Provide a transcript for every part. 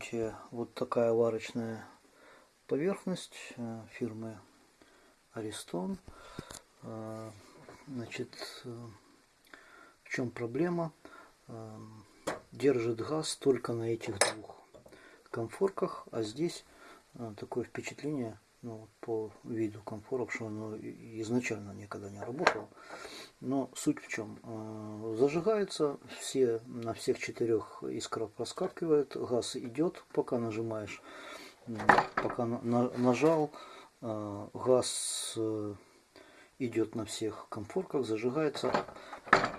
ремонте вот такая варочная поверхность э, фирмы Аристон. Э, значит, э, в чем проблема? Держит газ только на этих двух комфорках, а здесь такое впечатление, ну, по виду комфоров, что оно изначально никогда не работало. Но суть в чем? Э, зажигается, все, на всех четырех искра проскакивает, газ идет, пока нажимаешь, пока на, нажал, э, газ э, идет на всех комфорках, зажигается,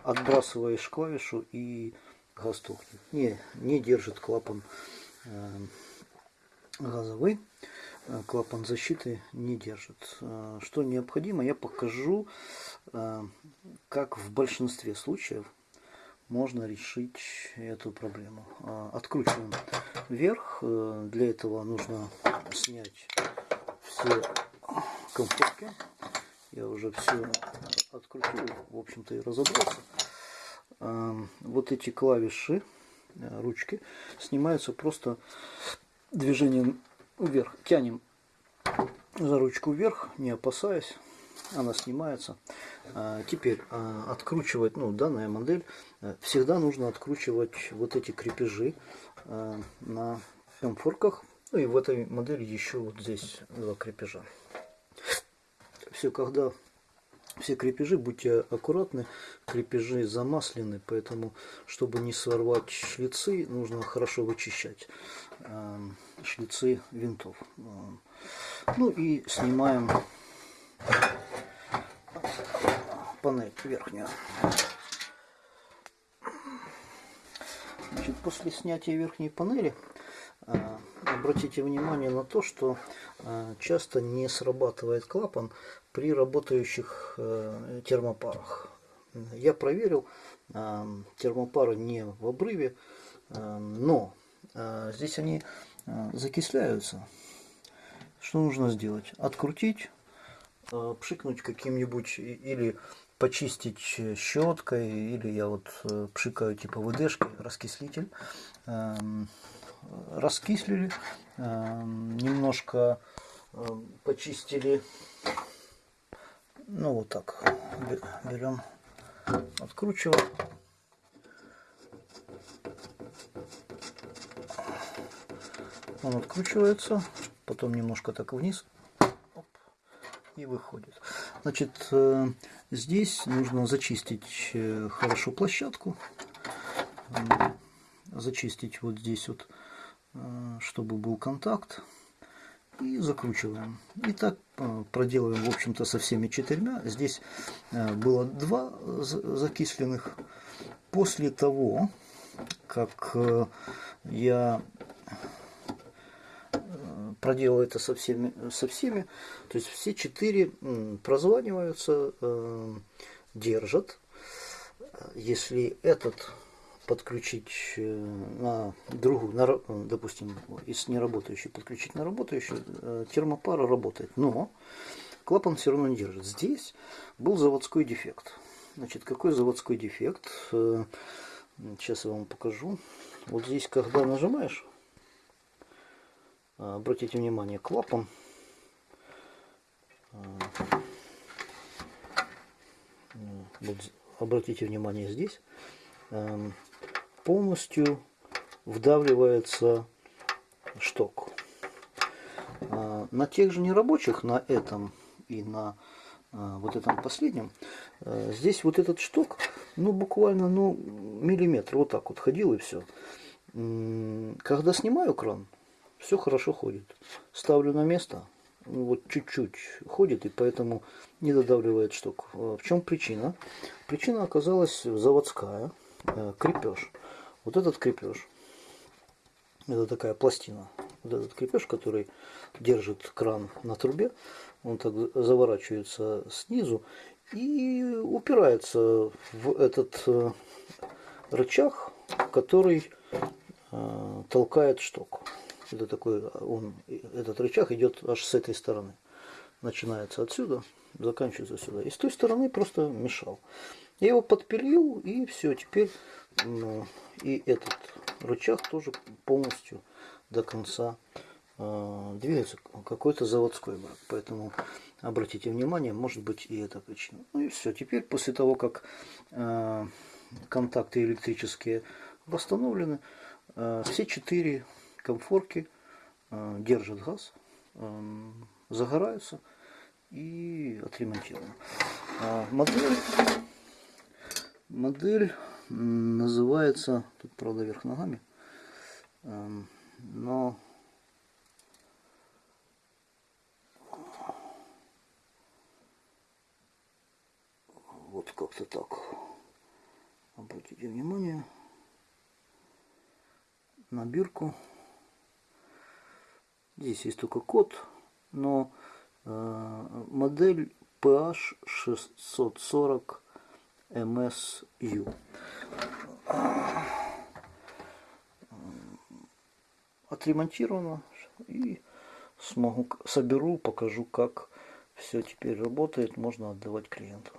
отбрасываешь клавишу и газ тухнет. Не, не держит клапан газовый. Э, клапан защиты не держит. Э, что необходимо, я покажу, э, как в большинстве случаев можно решить эту проблему. Откручиваем вверх. Для этого нужно снять все комфорки. Я уже все открутил, в общем-то и разобрался. Вот эти клавиши, ручки, снимаются просто движением вверх. Тянем за ручку вверх, не опасаясь. Она снимается. А, теперь а, откручивать, ну, данная модель, э, всегда нужно откручивать вот эти крепежи а, на комфорках. Ну и в этой модели еще вот здесь два крепежа. Все, когда все крепежи, будьте аккуратны, крепежи замаслены, поэтому, чтобы не сорвать шлицы, нужно хорошо вычищать э, шлицы винтов. Ну и снимаем панель верхнюю. Значит, после снятия верхней панели обратите внимание на то, что э, часто не срабатывает клапан при работающих э, термопарах. Я проверил, э, термопары не в обрыве, но здесь они закисляются. Что нужно сделать? Открутить, пшикнуть каким-нибудь или почистить щеткой, или я вот пшикаю типа ВДшкой, раскислитель. Раскислили, эм, немножко эм, почистили, ну вот так, берем, откручиваем. Он откручивается, потом немножко так вниз оп, и выходит. Значит, э, здесь нужно зачистить э, хорошо площадку, зачистить вот здесь вот Э, чтобы был контакт. И закручиваем. И так э, проделываем, в общем-то, со всеми четырьмя. Здесь э, было два закисленных. После того, как я проделал это со всеми, со всеми, то есть все четыре прозваниваются, держат. Если этот подключить э, на другую, на, допустим, если не работающий, подключить на работающую, э, термопара работает. Но клапан все равно не держит. Здесь был заводской дефект. Значит, какой заводской дефект? Э, сейчас я вам покажу. Вот здесь, когда нажимаешь, обратите внимание, клапан вот, обратите внимание здесь эм, полностью вдавливается шток. А, на тех же нерабочих, на этом и на а, вот этом последнем, а, здесь вот этот шток, ну буквально ну, миллиметр, вот так вот ходил и все. Когда снимаю кран, все хорошо ходит. Ставлю на место, ну, вот чуть-чуть ходит и поэтому не додавливает шток. В чем причина? Причина оказалась заводская, крепеж. Вот этот крепеж, это такая пластина, вот этот крепеж, который держит кран на трубе, он так заворачивается снизу и упирается в этот э, рычаг, который э, толкает шток. Это такой, он, этот рычаг идет аж с этой стороны. Начинается отсюда, заканчивается сюда. И с той стороны просто мешал. Я его подпилил и все, теперь ну, и этот рычаг тоже полностью до конца э, двигается какой-то заводской брак. Поэтому обратите внимание, может быть и эта причина. Ну и все. Теперь после того, как э, контакты электрические восстановлены, э, все четыре комфорки э, держат газ, э, загораются и отремонтированы. А модель, модель называется, тут правда вверх ногами, эм, но вот как-то так. Обратите внимание на бирку. Здесь есть только код, но э, модель PH 640 MSU. Отремонтировано и смогу соберу, покажу, как все теперь работает, можно отдавать клиенту.